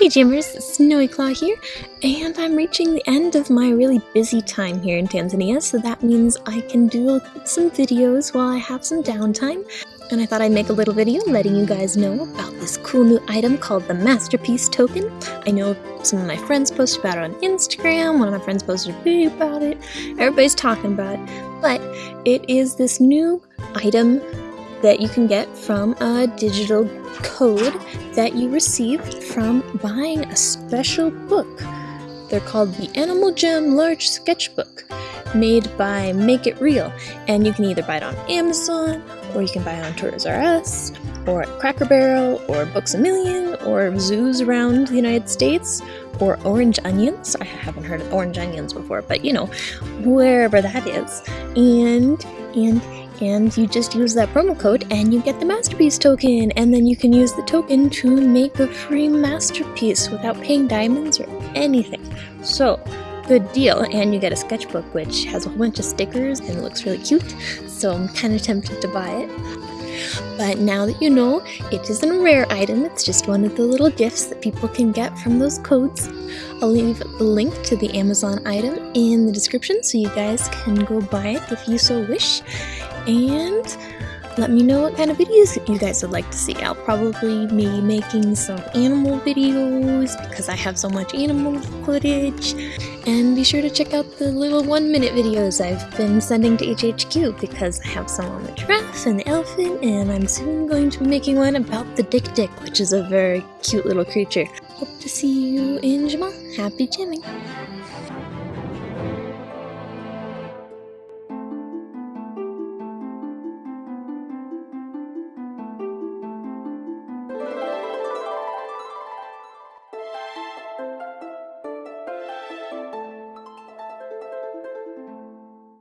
Hey Jammers, Snowy Claw here, and I'm reaching the end of my really busy time here in Tanzania, so that means I can do some videos while I have some downtime. And I thought I'd make a little video letting you guys know about this cool new item called the Masterpiece Token. I know some of my friends posted about it on Instagram, one of my friends posted a video about it, everybody's talking about it, but it is this new item that you can get from a digital code that you received from buying a special book. They're called the Animal Jam Large Sketchbook, made by Make It Real, and you can either buy it on Amazon, or you can buy it on Toys R Us, or at Cracker Barrel, or Books A Million, or zoos around the United States, or Orange Onions. I haven't heard of Orange Onions before, but you know, wherever that is. And, and, and you just use that promo code and you get the masterpiece token. And then you can use the token to make a free masterpiece without paying diamonds or anything. So good deal and you get a sketchbook which has a whole bunch of stickers and looks really cute. So i'm kind of tempted to buy it. But now that you know it isn't a rare item. It's just one of the little gifts that people can get from those codes. I'll leave the link to the Amazon item in the description so you guys can go buy it if you so wish and let me know what kind of videos you guys would like to see. I'll probably be making some animal videos because I have so much animal footage. And be sure to check out the little one minute videos I've been sending to HHQ because I have some on the giraffe and the elephant and I'm soon going to be making one about the dik-dik which is a very cute little creature. Hope to see you in Jamaa. Happy jamming!